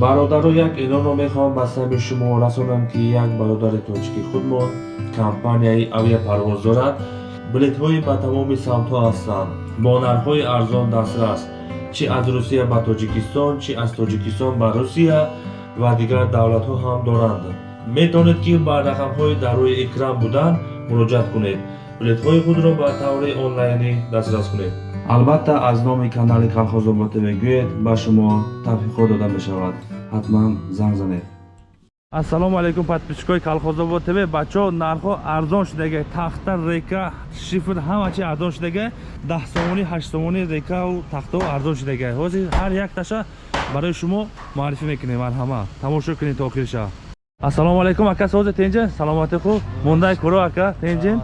бародаро як эълонро мехоҳам ба сабби шумо расонам ки як бародари тоҷики худмон компанияи авиапарвоз дорад билетҳои ба тамоми самтҳо ҳастанд. Бо нархҳои арзон дастрас чӣ аз русия ба тоҷикистон чӣ аз тоҷикистон ба русия ва дигар давлатҳо ҳам доранд. Метавонед ки ба рақамҳои дар рӯи экран буданд муроҷиат кунед билетҳои худро ба таври онлайнӣ дастрас кунед. Албатта аз номи канали калхозобод мегӯед ба шумо тавфиқҳо дода мешавад. Ҳатман занг занед. Ассалому алайкум подписчикои калхозобод тв. Бачаҳо нархҳо арзон шудага тахта река шифр ҳама чи арзон шудага даҳ сомонӣ ҳашт сомонӣ рекау тахтао арзон шудага ҳозир ҳар якташа барои шумо муаррифӣ мекунем. Марҳама. Тамошо кунед то охириша ассалому алайкум ака созе тенҷин. Саломати хуб. Мондаи куро ака. Тенҷин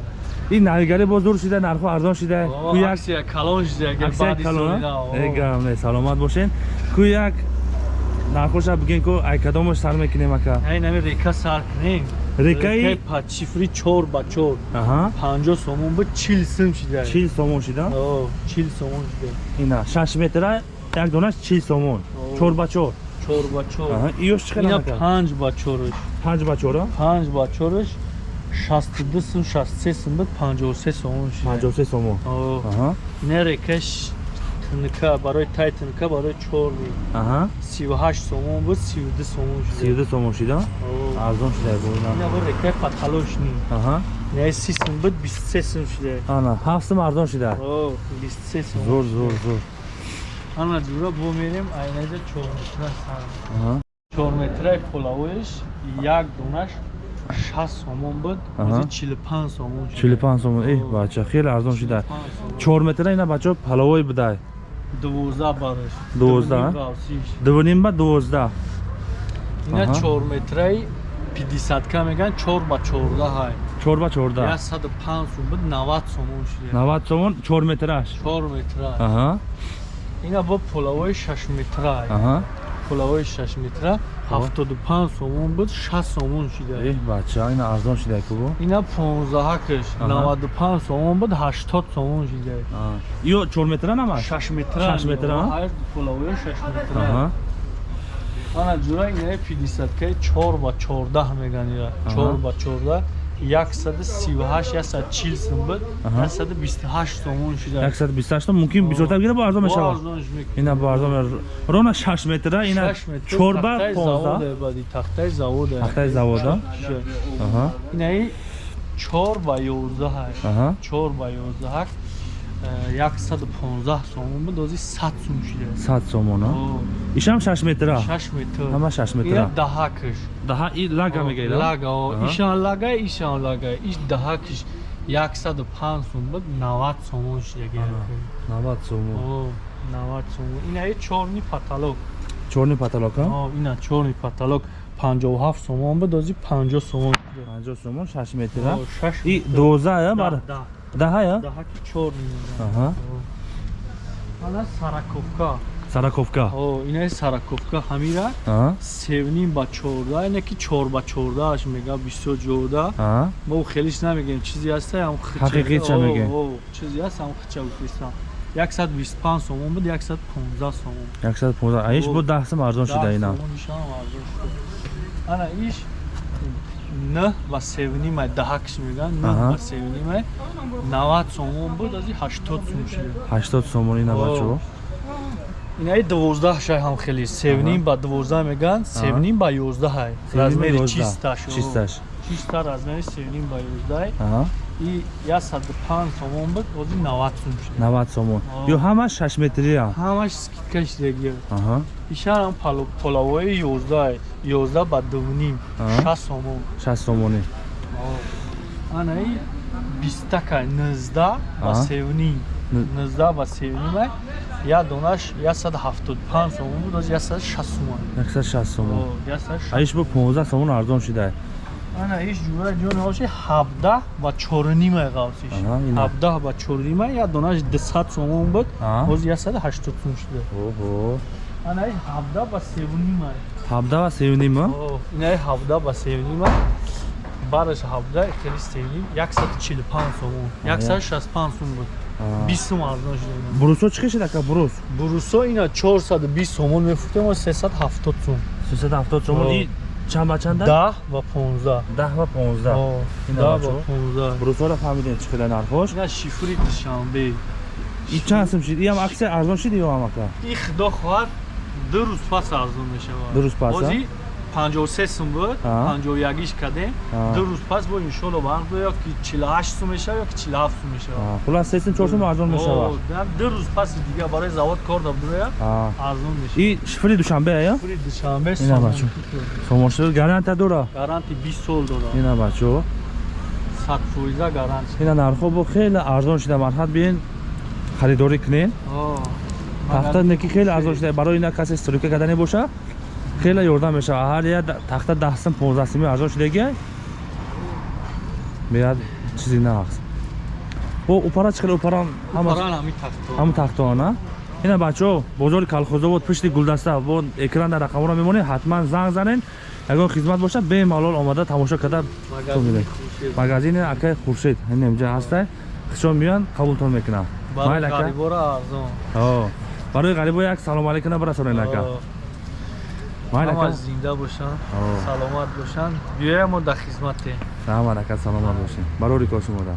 ин навигари боз дур шуда нархҳо арзон шуда саломат бошед ку як нархоша бигӯен ку ай кадомаш сар мекунем ака? Река сар кунем. Рекаи падшифри чор ба чор. Панҷо сомон буд чил сум шуда чил сомон шуда чил сомон шуда ина шаш метра як донаш чил сомон. Чор ба чор. Чор ба чор. Иёш ина панҷ ба чораш. Панҷ ба чора? Панҷ ба чораш шасту ду сум шасту се сум буд панҷоҳу се сомон. Шуда панҷоҳу се сомон ина рекаш тнк барои тай тнк барои чор сиву ҳашт сомон буд сиву ду сомон шуда сиву ду сомон шуда? Арзон шуда рекаи паталошни яи си сум буд бисту се сум шуда. Ана ҳафт сум арзон шуда. Бисту се сум зур зур зур ана дура бо мерем айнаҷа чорметра сар чорметраи полавоиш як донаш шаст сомон буд чилу панҷ сомон чилу панҷ сомон. Э бача хеле арзон шуда чор метра ина бачаҳо палавои будай? Дувоздаҳ бараш дувоздаҳ дувуним ба дувоздаҳ? Ина чор метраи пидисатка мегӯянд чор ба чордаҳай чор ба чордаҳ. Як саду панҷ сум буд навад сомон шуда навад сомон чор метраш? чор метра ина бо полавои шаш метрай полавои шаш метра ҳафтоду панҷ сомон буд шаст сомон шуда бача ина арзон шуда кубо ина понздаҳакаш наваду панҷ сомон буд ҳаштод сомон шуда ё чор метра нама шаш метра. Шаш метра полавои шаш метра. Ана ҷура инаи пидисаткаи чор ба чордаҳ мегӯянд ира чор ба чордаҳ яксаду сиву ҳашт яксаду чил сум буд. Яксаду бисту ҳашт сомон шуда. яксаду бисту ҳашт мумкин бисёртар бигира бо арзон мешавад. ина бо арзон рона шаш метра ина чор ба тахтаи завода тахтаи завода? Инаи чор ба ёздаҳ. Чор ба ёздаҳак яксаду понздаҳ сомон буд ози сад сум шуда сад сомон ишам шаш метра? Шаш метр. Ҳама шаш метра. Даҳакаш даҳа и лага мегӯяд лага ишан лага ишан лага. Иш даҳакиш яксаду панҷ сум буд навад сомон шуда навад сомон. Навад сомон. Инаи чорни паталок чорни паталок ина чорни паталок панҷоҳу ҳафт сомон буд ози панҷоҳ сомон панҷоҳ сомон шаш метра? И дувоздаҳ бар даҳая? Даҳаки чор ана сараковка. Сараковка. Инаи сараковка. Ҳамира севним ба чорда ине ки чор ба чордааш мега бисёр ҷода. Мо хелиш намегем чизе ҳаста ҳақиқиша мегем? чизе ҳаст ҳам хича бисту панҷ сомон буд яксад понздаҳ сомон. Яксад понздаҳ аиш бо даҳ сум арзон шуда ина? ана иш н ва севнимай даҳакш мегӯянд н ва севнимай навад сомон буд ази ҳаштод сум шуда ҳаштод сомон ина бачаҳо инаи дувоздаҳ шай ҳам хеле. Севним ба дувоздаҳ мегӯянд севним ба ёздаҳай размери чисташ чисташ. Чиста размери севним ба ёздаҳ и яксаду панҷ сомон буд ози навад сум шуда навад сомон. Ё ҳамаш шаш метрия ҳамаш скидка шудагия ишарам полавои ёздаҳ ёздаҳ ба дувним. Шаст сомон. Шаст сомонӣ анаи бистака нуздаҳ ба севним. Нуздаҳ ба севнимай як донаш яксаду ҳафтоду панҷ сомон буд ози яксаду шаст сомон. Яксаду шаст сомон аиш бо понздаҳ сомон арзон шуда ана иш ҷура ҷон ҳоши ҳабдаҳ ва чорнимай ғавсиш ҳабдаҳ ва чорнимай як донаш дусад сомон буд. Яксаду ҳаштод сум шуда ана иш ҳабдаҳ ва севнимай ҳабдаҳ ва севнима? Инаи ҳабдаҳ ва севнима. Бараш ҳабдаҳ хели севним. Яксаду чилу панҷ сомон. Яксаду шасту панҷ сум буд. Бист сум арзон шуда бурусо чӣ шуд ака бурус бурусо ина чорсаду бист сомон мефурӯхтем сесаду ҳафтод сум. 370 сомон чанд ба чанда? Даҳ ва понздаҳ. 10 ва 15 О, Ина даҳ бачо? ва понздаҳ. Брусора фаҳмидем чӣ қадар нархош ина шифри душанбе. И чанд сум шид иам аксия арзон шид ё амака? И худо хоҳад ду рӯз пас арзон мешавад. Ду рӯз пас, бози 53 сум буд А. 51иш кадем. А. ду рӯз пас бо иншолло вақт ё ки 48 сум мешавад ё ки 47 сум мешавад А, хулас 3 сум 4 сум арзон мешавад да, ду рӯз паси дигар барои завод кор дабдурая А. арзон мешавад и шифри душанбе ая шифри душанбе Ина бачо. сомонши гаранта дора? Гаранти 20 сол дорад ина бачо 100 фоиза гаранти ина нархо бо хеле арзон шида марҳат биен харидорӣ кунед О, тахта неки хеле арзон шида барои ина касе стройка кардане боша хеле ёрдам мешавад ҳар я да- тахта 10 сум 15 суми арзон шидаги меяд чизи нақс бо упара чӣ қадар упара ҳама Паран ҳами тахто ҳама тахтоана ина бачаҳо бозори калхозовод пишти гулдаста бо экрана рақамро мемонед ҳатман занг занед. Ягон хизмат бошад бемалол омада тамошо карда магазини акай хуршед. Инемҷа ҳаста хишон меоянд қабултон мекунам. Барои Майл, ака. гарибора арзон. О, барои ғарибо як салом алейкуна барасонед ака ҳама зинда бошанд саломат бошанд биёямо дар хизматем рамад ака саломат бошед барори кор шумода